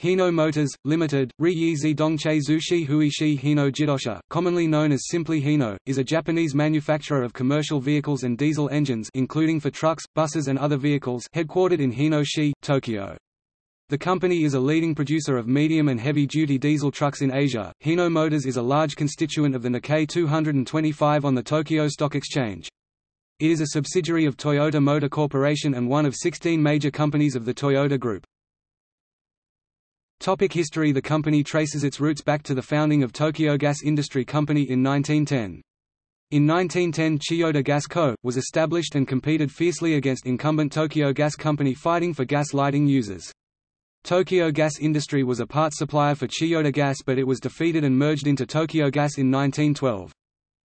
Hino Motors, Limited, Riyizi Dongche Zushi Huishi Hino Jidosha, commonly known as simply Hino, is a Japanese manufacturer of commercial vehicles and diesel engines including for trucks, buses and other vehicles headquartered in Hino-shi, Tokyo. The company is a leading producer of medium and heavy-duty diesel trucks in Asia. Hino Motors is a large constituent of the Nikkei 225 on the Tokyo Stock Exchange. It is a subsidiary of Toyota Motor Corporation and one of 16 major companies of the Toyota Group. Topic history The company traces its roots back to the founding of Tokyo Gas Industry Company in 1910. In 1910 Chiyoda Gas Co., was established and competed fiercely against incumbent Tokyo Gas Company fighting for gas lighting users. Tokyo Gas Industry was a part supplier for Chiyoda Gas but it was defeated and merged into Tokyo Gas in 1912.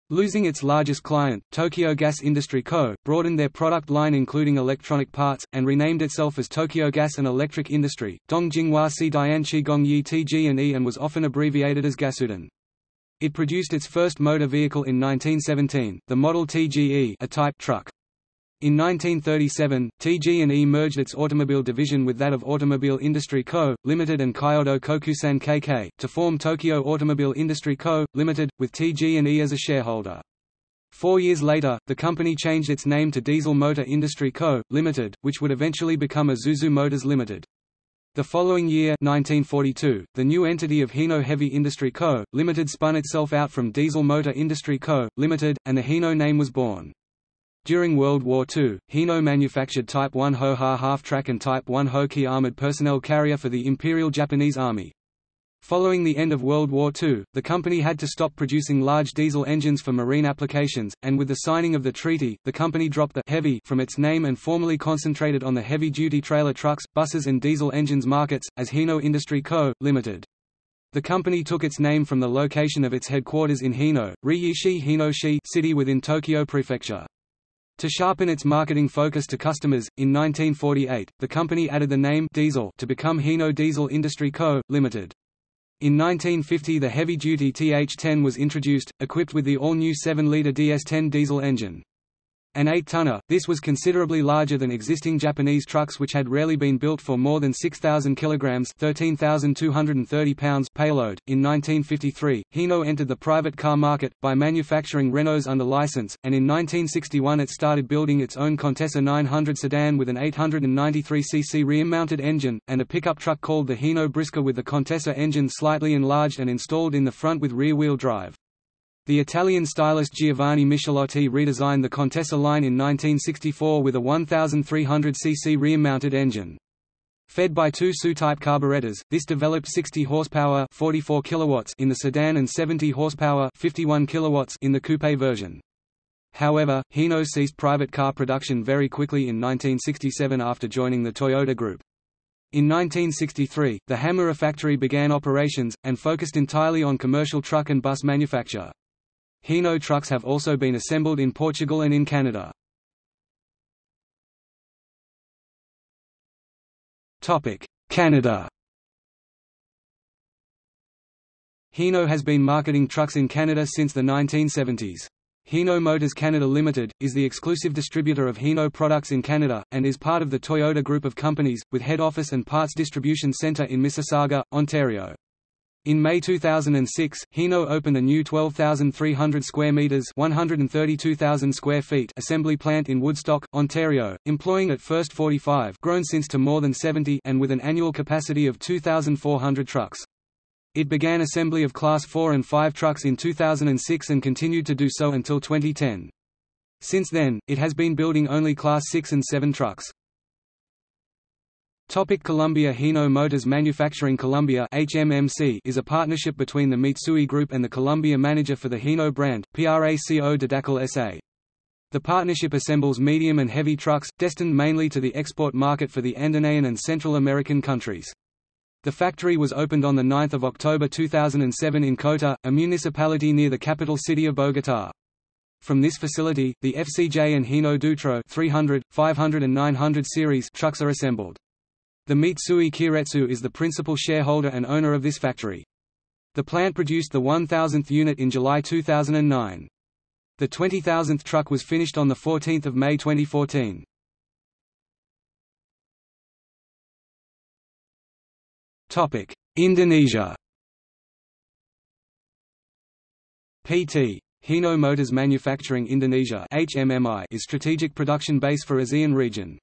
Losing its largest client, Tokyo Gas Industry Co., broadened their product line including electronic parts, and renamed itself as Tokyo Gas and Electric Industry, Dongjinghua Si Dianchi Gongyi TG&E and was often abbreviated as Gasuden. It produced its first motor vehicle in 1917, the Model TGE a type truck. In 1937, TG&E merged its automobile division with that of Automobile Industry Co., Limited and Kyoto Kokusan KK, to form Tokyo Automobile Industry Co., Limited, with TG&E as a shareholder. Four years later, the company changed its name to Diesel Motor Industry Co., Limited, which would eventually become Isuzu Motors Limited. The following year 1942, the new entity of Hino Heavy Industry Co., Limited spun itself out from Diesel Motor Industry Co., Limited, and the Hino name was born. During World War II, Hino manufactured Type 1 Ho-Ha half-track and Type 1 Ho-Ki armored personnel carrier for the Imperial Japanese Army. Following the end of World War II, the company had to stop producing large diesel engines for marine applications, and with the signing of the treaty, the company dropped the heavy from its name and formally concentrated on the heavy-duty trailer trucks, buses and diesel engines markets, as Hino Industry Co., Limited. The company took its name from the location of its headquarters in Hino, Riyishi Hinoshi city within Tokyo Prefecture. To sharpen its marketing focus to customers, in 1948, the company added the name Diesel to become Hino Diesel Industry Co., Limited. In 1950 the heavy-duty TH-10 was introduced, equipped with the all-new 7-liter DS-10 diesel engine. An 8-tonner, this was considerably larger than existing Japanese trucks which had rarely been built for more than 6,000 kilograms (13,230 pounds) payload. In 1953, Hino entered the private car market by manufacturing Renaults under license, and in 1961 it started building its own Contessa 900 sedan with an 893 cc rear-mounted engine and a pickup truck called the Hino Brisker with the Contessa engine slightly enlarged and installed in the front with rear-wheel drive. The Italian stylist Giovanni Michelotti redesigned the Contessa line in 1964 with a 1,300 cc rear-mounted engine. Fed by two SU-type carburetors, this developed 60 horsepower 44 kilowatts in the sedan and 70 horsepower 51 kilowatts in the coupe version. However, Hino ceased private car production very quickly in 1967 after joining the Toyota Group. In 1963, the Hamura factory began operations, and focused entirely on commercial truck and bus manufacture. Hino trucks have also been assembled in Portugal and in Canada. Canada Hino has been marketing trucks in Canada since the 1970s. Hino Motors Canada Limited, is the exclusive distributor of Hino products in Canada, and is part of the Toyota Group of companies, with head office and parts distribution centre in Mississauga, Ontario. In May 2006, Hino opened a new 12,300 square meters (132,000 square feet) assembly plant in Woodstock, Ontario, employing at first 45, grown since to more than 70, and with an annual capacity of 2,400 trucks. It began assembly of Class 4 and 5 trucks in 2006 and continued to do so until 2010. Since then, it has been building only Class 6 and 7 trucks. Topic Colombia Hino Motors Manufacturing Colombia HMMC is a partnership between the Mitsui Group and the Colombia manager for the Hino brand, PRACO Didacol SA. The partnership assembles medium and heavy trucks, destined mainly to the export market for the Andean and Central American countries. The factory was opened on 9 October 2007 in Cota, a municipality near the capital city of Bogotá. From this facility, the FCJ and Hino Dutro 300, 500 and 900 series trucks are assembled. The Mitsui Keiretsu is the principal shareholder and owner of this factory. The plant produced the 1,000th unit in July 2009. The 20,000th truck was finished on 14 May 2014. Topic: Indonesia. PT Hino Motors Manufacturing Indonesia HMMI is strategic production base for ASEAN region.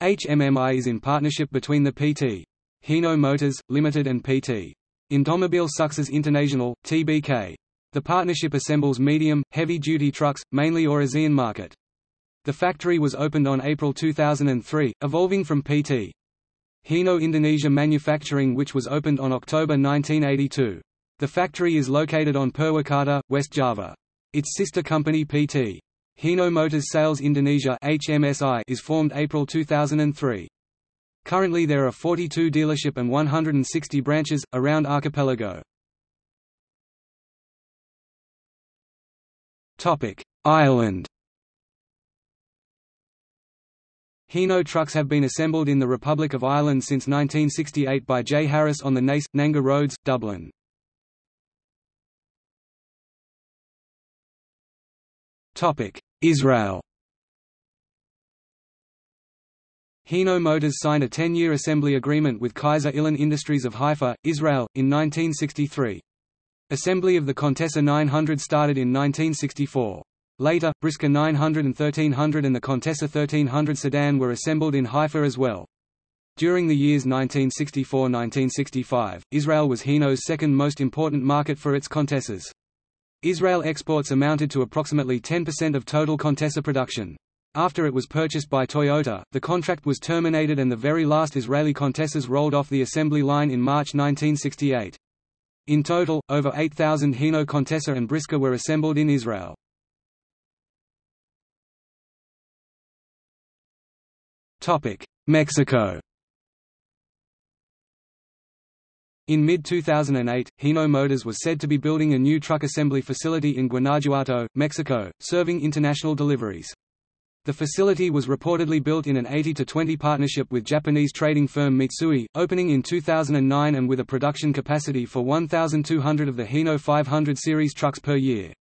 HMMI is in partnership between the PT Hino Motors Limited and PT Indomobile Sukses International TBK. The partnership assembles medium, heavy-duty trucks, mainly ASEAN market. The factory was opened on April 2003, evolving from PT Hino Indonesia Manufacturing which was opened on October 1982. The factory is located on Purwakarta, West Java. Its sister company PT. Hino Motors Sales Indonesia HMSI is formed April 2003. Currently there are 42 dealership and 160 branches, around archipelago. Ireland Hino trucks have been assembled in the Republic of Ireland since 1968 by J. Harris on the Naas, Nangor Roads, Dublin. Israel Hino Motors signed a 10-year assembly agreement with Kaiser Ilan Industries of Haifa, Israel, in 1963. Assembly of the Contessa 900 started in 1964. Later, Brisker 900 and 1300 and the Contessa 1300 sedan were assembled in Haifa as well. During the years 1964–1965, Israel was Hino's second most important market for its Contessas. Israel exports amounted to approximately 10% of total Contessa production. After it was purchased by Toyota, the contract was terminated and the very last Israeli Contessas rolled off the assembly line in March 1968. In total, over 8,000 Hino Contessa and Brisker were assembled in Israel. Mexico In mid-2008, Hino Motors was said to be building a new truck assembly facility in Guanajuato, Mexico, serving international deliveries. The facility was reportedly built in an 80-20 partnership with Japanese trading firm Mitsui, opening in 2009 and with a production capacity for 1,200 of the Hino 500 series trucks per year.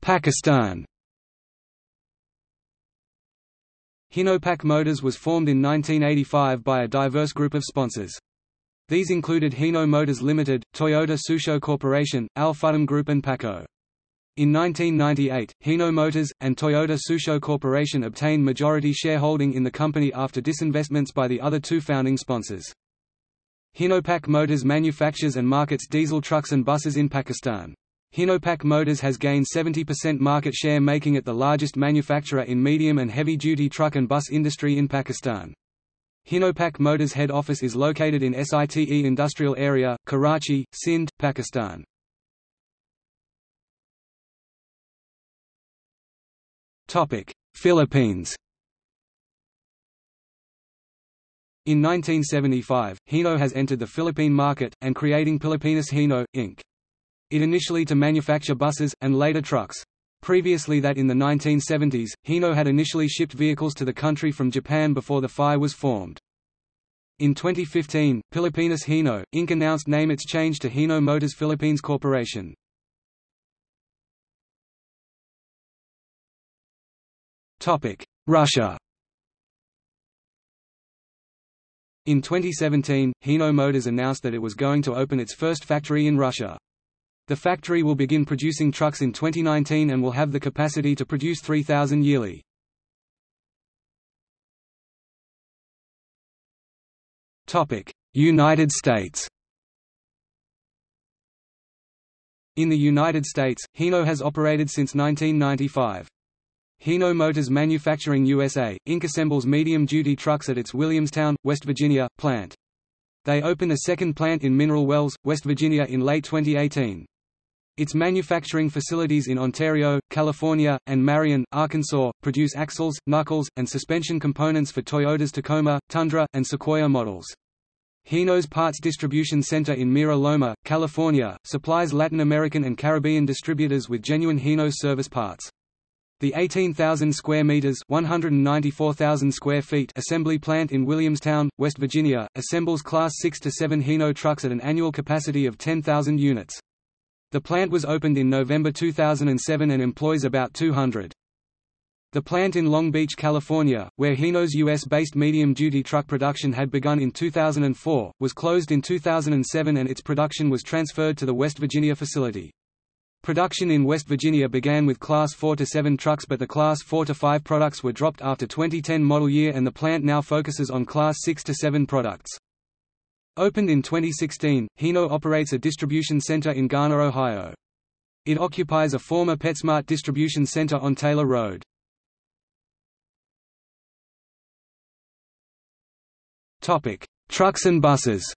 Pakistan Hinopak Motors was formed in 1985 by a diverse group of sponsors. These included Hino Motors Limited, Toyota Tsusho Corporation, Al Futtaim Group and PACCO. In 1998, Hino Motors, and Toyota Tsusho Corporation obtained majority shareholding in the company after disinvestments by the other two founding sponsors. Hinopak Motors manufactures and markets diesel trucks and buses in Pakistan. Hinopak Motors has gained 70% market share making it the largest manufacturer in medium and heavy-duty truck and bus industry in Pakistan. Hinopak Motors head office is located in SITE Industrial Area, Karachi, Sindh, Pakistan. Philippines In 1975, Hino has entered the Philippine market, and creating Pilipinas Hino, Inc it initially to manufacture buses, and later trucks. Previously that in the 1970s, Hino had initially shipped vehicles to the country from Japan before the FI was formed. In 2015, Pilipinas Hino, Inc. announced name its change to Hino Motors Philippines Corporation. Russia In 2017, Hino Motors announced that it was going to open its first factory in Russia. The factory will begin producing trucks in 2019 and will have the capacity to produce 3,000 yearly. United States In the United States, Hino has operated since 1995. Hino Motors Manufacturing USA, Inc. assembles medium-duty trucks at its Williamstown, West Virginia, plant. They opened a second plant in Mineral Wells, West Virginia in late 2018. Its manufacturing facilities in Ontario, California, and Marion, Arkansas, produce axles, knuckles, and suspension components for Toyota's Tacoma, Tundra, and Sequoia models. Hino's Parts Distribution Center in Mira Loma, California, supplies Latin American and Caribbean distributors with genuine Hino service parts. The 18,000 square meters (194,000 square feet) assembly plant in Williamstown, West Virginia, assembles Class 6 to 7 Hino trucks at an annual capacity of 10,000 units. The plant was opened in November 2007 and employs about 200. The plant in Long Beach, California, where Hino's U.S.-based medium-duty truck production had begun in 2004, was closed in 2007 and its production was transferred to the West Virginia facility. Production in West Virginia began with Class 4 to 7 trucks but the Class 4 to 5 products were dropped after 2010 model year and the plant now focuses on Class 6 to 7 products. Opened in 2016, Hino operates a distribution center in Garner, Ohio. It occupies a former PetSmart distribution center on Taylor Road. Topic: Trucks and buses.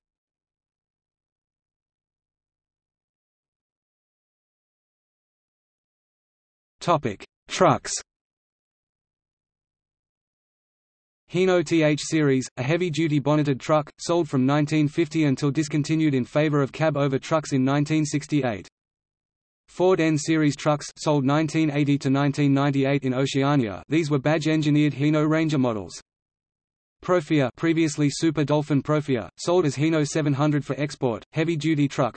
Topic: Trucks. Hino TH Series, a heavy-duty bonneted truck, sold from 1950 until discontinued in favor of cab-over trucks in 1968. Ford N Series trucks sold 1980 to 1998 in Oceania. These were badge-engineered Hino Ranger models. Profia previously Super Dolphin Profia, sold as Hino 700 for export, heavy-duty truck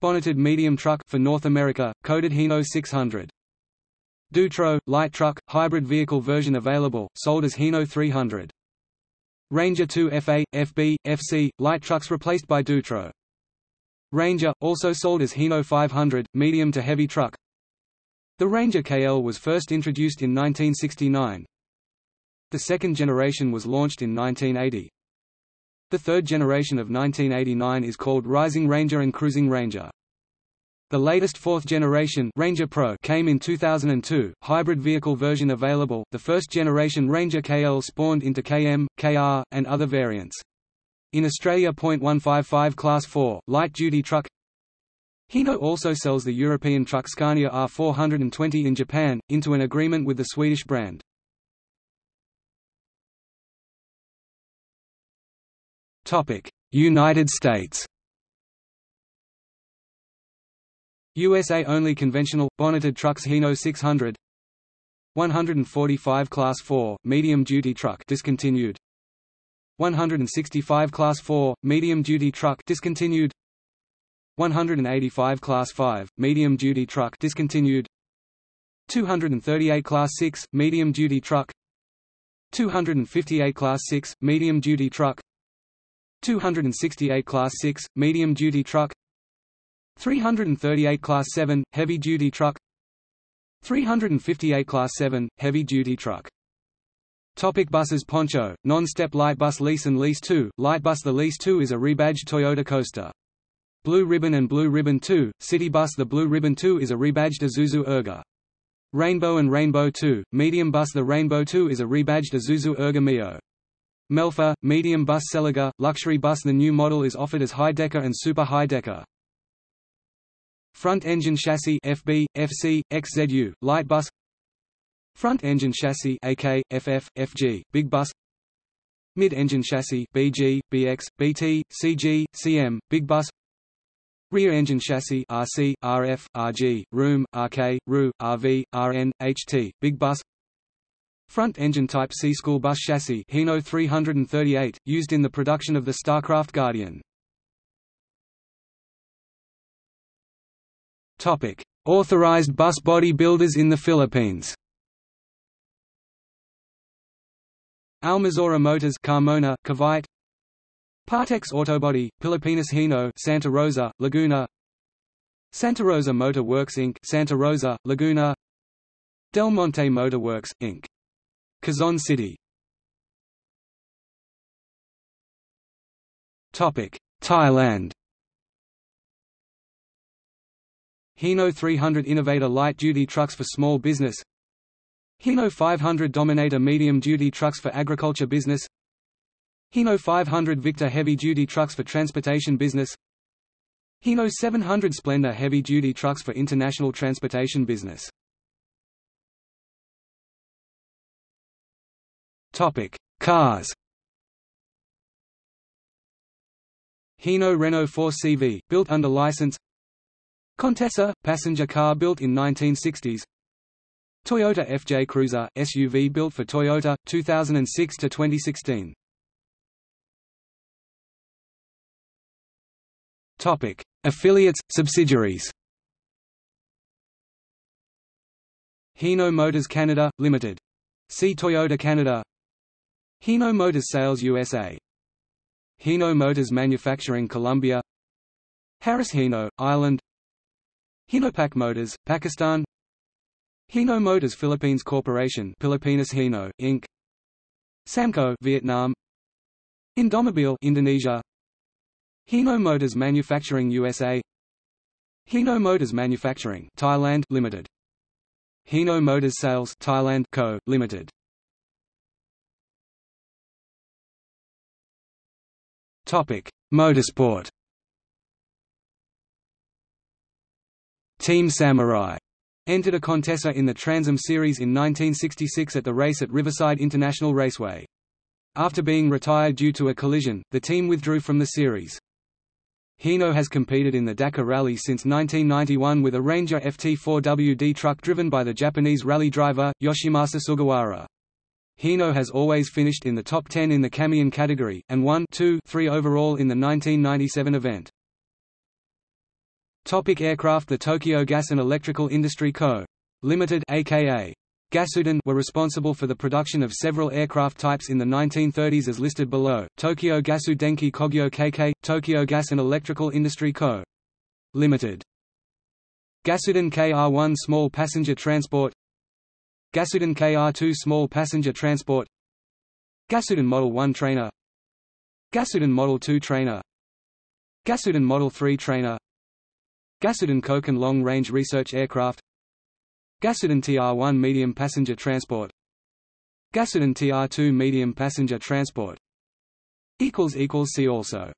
Bonneted medium truck for North America, coded Hino 600. Dutro, light truck, hybrid vehicle version available, sold as Hino 300. Ranger 2 FA, FB, FC, light trucks replaced by Dutro. Ranger, also sold as Hino 500, medium to heavy truck The Ranger KL was first introduced in 1969, the second generation was launched in 1980. The third generation of 1989 is called Rising Ranger and Cruising Ranger. The latest fourth generation Ranger Pro came in 2002, hybrid vehicle version available. The first generation Ranger KL spawned into KM, KR, and other variants. In Australia .155 Class 4, light-duty truck Hino also sells the European truck Scania R420 in Japan, into an agreement with the Swedish brand. United States USA only conventional, bonneted trucks Hino 600 145 Class 4, medium-duty truck discontinued. 165 Class 4, medium-duty truck discontinued. 185 Class 5, medium-duty truck discontinued. 238 Class 6, medium-duty truck. 258 Class 6, medium-duty truck. 268 Class 6, medium-duty truck 338 Class 7, heavy-duty truck 358 Class 7, heavy-duty truck Topic buses Poncho, non-step light bus Liesse and Liesse 2, light bus The Liesse 2 is a rebadged Toyota Coaster. Blue Ribbon and Blue Ribbon 2, City Bus The Blue Ribbon 2 is a rebadged Isuzu Erga. Rainbow and Rainbow 2, Medium Bus The Rainbow 2 is a rebadged Isuzu Erga Mio. Melfa, medium bus S'elega, luxury bus The new model is offered as high-decker and super high-decker. Front engine chassis FB, FC, XZU, light bus. Front engine chassis AK, FF, FG, big bus. Mid-engine chassis BG, BX, BT, CG, CM, big bus. Rear engine chassis RC, RF, RG, Room, RK, RU, RV, RN, HT, big bus. Front engine Type C school bus chassis Hino 338, used in the production of the Starcraft Guardian. Topic: Authorized bus body builders in the Philippines. Almazora Motors Carmona, Cavite Partex Autobody, Pilipinas Hino Santa Rosa, Laguna. Santa Rosa Motor Works Inc. Santa Rosa, Laguna. Del Monte Motor Works, Inc. Quezon City. Thailand Hino 300 Innovator light-duty trucks for small business Hino 500 Dominator medium-duty trucks for agriculture business Hino 500 Victor heavy-duty trucks for transportation business Hino 700 Splendor heavy-duty trucks for international transportation business Topic: Cars. Hino Renault 4 CV, built under license. Contessa, passenger car built in 1960s. Toyota FJ Cruiser, SUV built for Toyota, 2006 to 2016. Topic: Affiliates, subsidiaries. Hino Motors Canada, Limited. See Toyota Canada Hino Motors Sales USA Hino Motors Manufacturing Colombia Harris Hino, Ireland Hinopak Motors, Pakistan. Hino Motors Philippines Corporation Pilipinas Hino, Inc. Samco Vietnam. Indomobile Indonesia. Hino Motors Manufacturing USA Hino Motors Manufacturing Thailand Limited. Hino Motors Sales Thailand Co. Limited. Topic. Motorsport Team Samurai entered a Contessa in the Trans Am Series in 1966 at the race at Riverside International Raceway. After being retired due to a collision, the team withdrew from the series. Hino has competed in the Dakar Rally since 1991 with a Ranger FT4WD truck driven by the Japanese rally driver, Yoshimasa Sugawara. Hino has always finished in the top 10 in the camion category, and won 2 3 overall in the 1997 event. Topic aircraft. The Tokyo Gas and Electrical Industry Co. Limited aka Gasuden were responsible for the production of several aircraft types in the 1930s as listed below, Tokyo Gasu Denki Kogyo KK, Tokyo Gas and Electrical Industry Co. Limited. Gasuden KR-1 Small Passenger Transport. Gasuden KR-2 Small Passenger Transport. Gasuden Model 1 Trainer. Gasuden Model 2 Trainer. Gasuden Model 3 Trainer Gasuden Koken Long Range Research Aircraft. Gasuden TR-1 Medium Passenger Transport. Gasuden TR-2 Medium Passenger Transport. See also